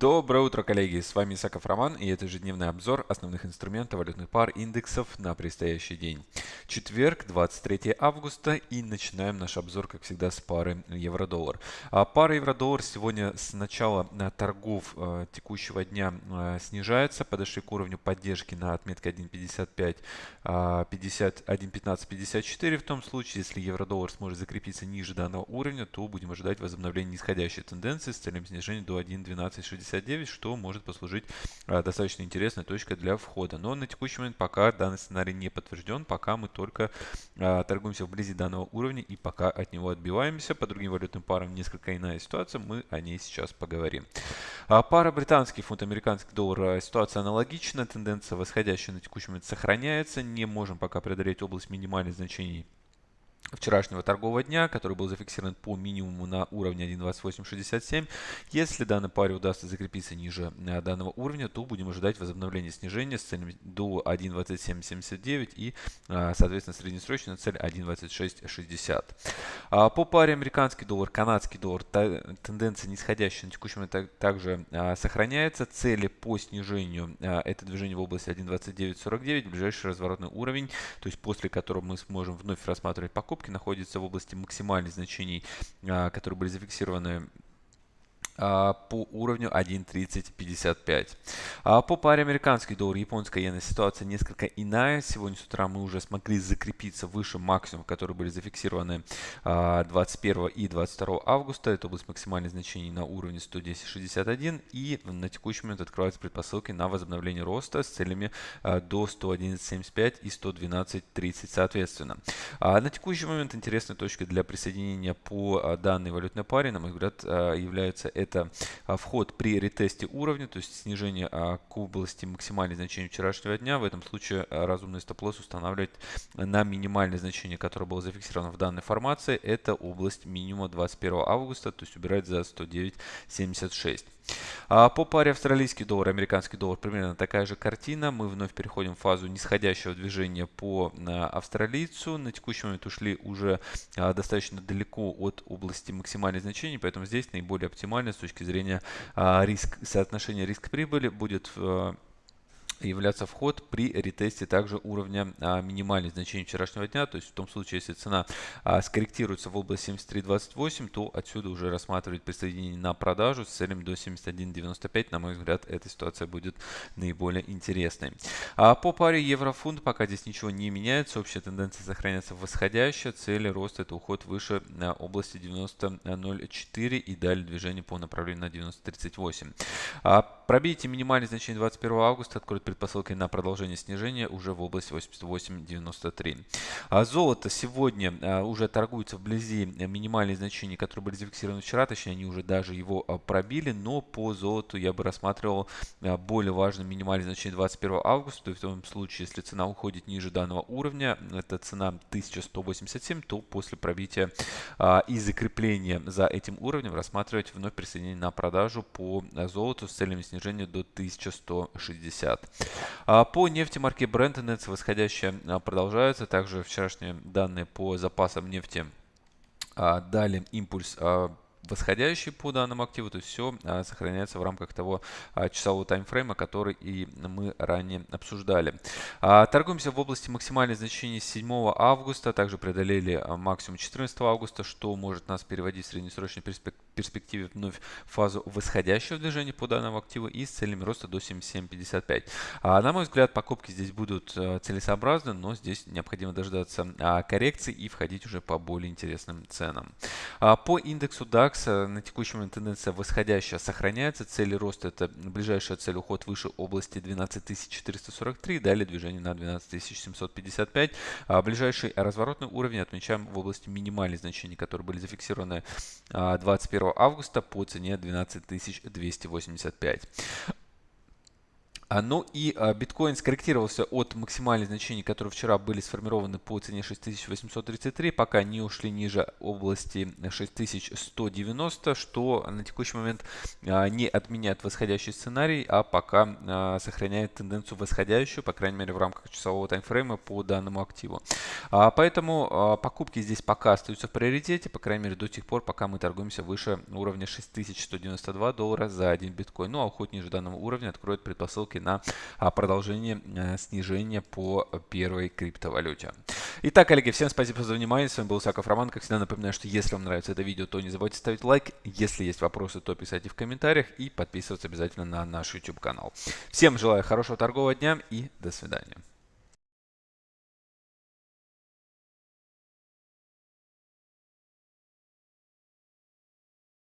Доброе утро, коллеги! С вами Исаков Роман и это ежедневный обзор основных инструментов валютных пар индексов на предстоящий день. Четверг, 23 августа и начинаем наш обзор, как всегда, с пары евро-доллар. А пара евро-доллар сегодня с начала э, торгов э, текущего дня э, снижается. Подошли к уровню поддержки на отметке 1.55, 1.15, 54. В том случае, если евро-доллар сможет закрепиться ниже данного уровня, то будем ожидать возобновления нисходящей тенденции с целью снижения до 1.1260. 69, что может послужить а, достаточно интересной точкой для входа. Но на текущий момент пока данный сценарий не подтвержден, пока мы только а, торгуемся вблизи данного уровня и пока от него отбиваемся. По другим валютным парам несколько иная ситуация, мы о ней сейчас поговорим. А, пара британский фунт, американский доллар, ситуация аналогична, тенденция восходящая на текущий момент сохраняется, не можем пока преодолеть область минимальных значений вчерашнего торгового дня, который был зафиксирован по минимуму на уровне 1.2867. Если данной паре удастся закрепиться ниже э, данного уровня, то будем ожидать возобновления снижения с целью до 1.2779 и, э, соответственно, среднесрочная цель 1.2660. А по паре американский доллар, канадский доллар, тенденция нисходящая на момент также э, сохраняется. Цели по снижению это движение в области 1.2949, ближайший разворотный уровень, то есть после которого мы сможем вновь рассматривать покупки покупки находится в области максимальных значений, а, которые были зафиксированы по уровню 1.3055. А по паре американский доллар, японская иена ситуация несколько иная. Сегодня с утра мы уже смогли закрепиться выше максимум, которые были зафиксированы 21 а, и 22 августа. Это область максимальных значений на уровне 110.61. И на текущий момент открываются предпосылки на возобновление роста с целями до 111.75 и 112.30 соответственно. На текущий момент интересной точкой для присоединения по данной валютной паре, на мой взгляд, является это это а, вход при ретесте уровня, то есть снижение а, к области максимальных значений вчерашнего дня. В этом случае а, разумный стоп-лосс устанавливать на минимальное значение, которое было зафиксировано в данной формации. Это область минимума 21 августа, то есть убирать за 109.76. А по паре австралийский доллар, американский доллар примерно такая же картина. Мы вновь переходим в фазу нисходящего движения по австралийцу. На текущий момент ушли уже а, достаточно далеко от области максимальных значений, поэтому здесь наиболее оптимально с точки зрения а, риск, соотношения риск-прибыли будет являться вход при ретесте также уровня а, минимальных значений вчерашнего дня. То есть в том случае, если цена а, скорректируется в область 73.28, то отсюда уже рассматривать присоединение на продажу с целью до 71.95. На мой взгляд, эта ситуация будет наиболее интересной. А по паре евро-фунт пока здесь ничего не меняется. Общая тенденция сохраняется восходящая. Цели роста это уход выше на области 90.04 и далее движение по направлению на 90.38. А пробейте минимальное значение 21 августа, откроет предпосылкой на продолжение снижения уже в области 88.93. А золото сегодня а, уже торгуется вблизи минимальных значений, которые были зафиксированы вчера, точнее они уже даже его а, пробили, но по золоту я бы рассматривал а, более важным минимальное значение 21 августа, то в том случае, если цена уходит ниже данного уровня, это цена 1187, то после пробития и закрепления за этим уровнем рассматривать вновь присоединение на продажу по золоту с целями снижения до 1160. А по нефти марки Brent тенденция восходящая а, продолжается. Также вчерашние данные по запасам нефти а, дали импульс восходящий по данному активу, то есть все сохраняется в рамках того часового таймфрейма, который и мы ранее обсуждали. Торгуемся в области максимальных значений 7 августа, также преодолели максимум 14 августа, что может нас переводить в среднесрочной перспективе вновь фазу восходящего движения по данному активу и с целями роста до 77.55. На мой взгляд, покупки здесь будут целесообразны, но здесь необходимо дождаться коррекции и входить уже по более интересным ценам. По индексу DAX DAX на текущий момент тенденция восходящая сохраняется. Цели роста это ближайшая цель уход выше области 12443, далее движение на 12755. А ближайший разворотный уровень отмечаем в области минимальных значений, которые были зафиксированы 21 а, августа по цене 12285. А, ну и а, биткоин скорректировался от максимальных значений, которые вчера были сформированы по цене 6833, пока не ушли ниже области 6190, что на текущий момент а, не отменяет восходящий сценарий, а пока сохраняет тенденцию восходящую, по крайней мере в рамках часового таймфрейма по данному активу. Поэтому покупки здесь пока остаются в приоритете, по крайней мере до тех пор, пока мы торгуемся выше уровня 6192 доллара за один биткоин. Ну а уход ниже данного уровня откроет предпосылки на а, продолжение э, снижения по первой криптовалюте. Итак, коллеги, всем спасибо за внимание. С вами был Саков Роман. Как всегда, напоминаю, что если вам нравится это видео, то не забывайте ставить лайк. Если есть вопросы, то писайте в комментариях и подписываться обязательно на наш YouTube канал. Всем желаю хорошего торгового дня и до свидания.